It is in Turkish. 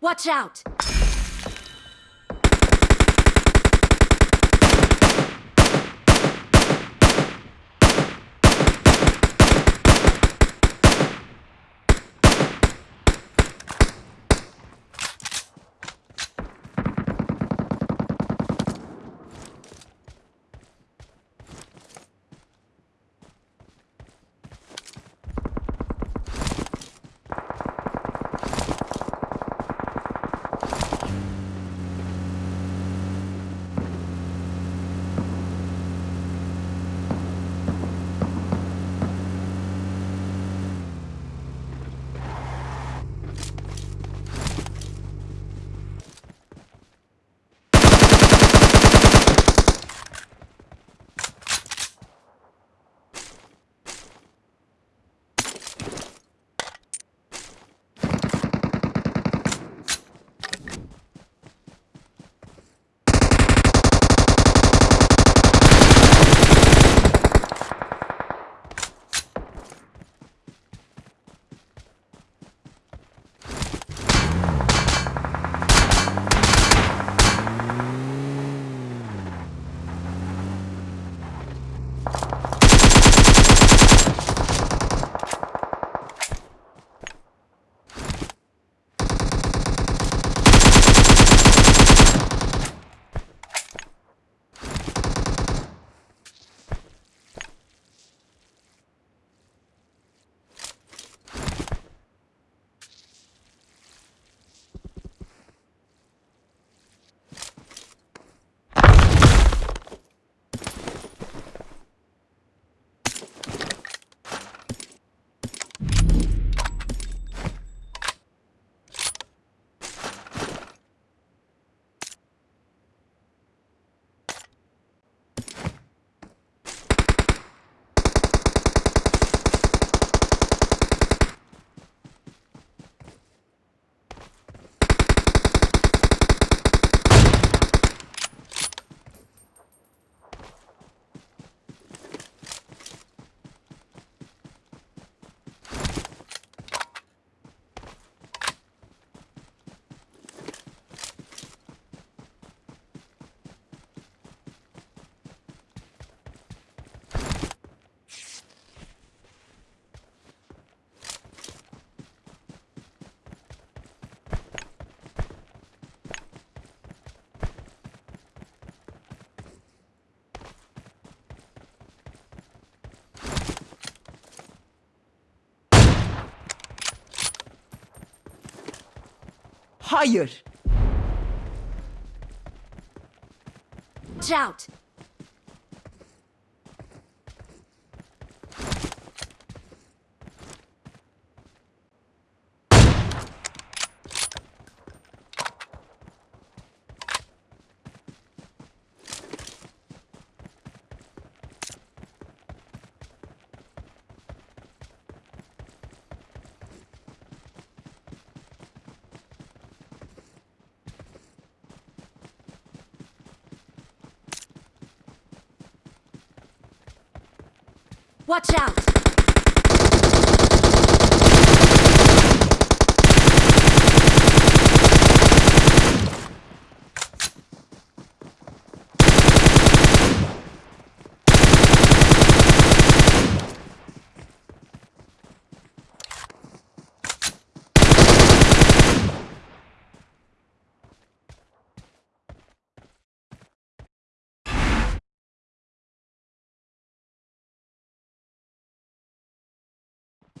Watch out! Hayır. Watch Watch out!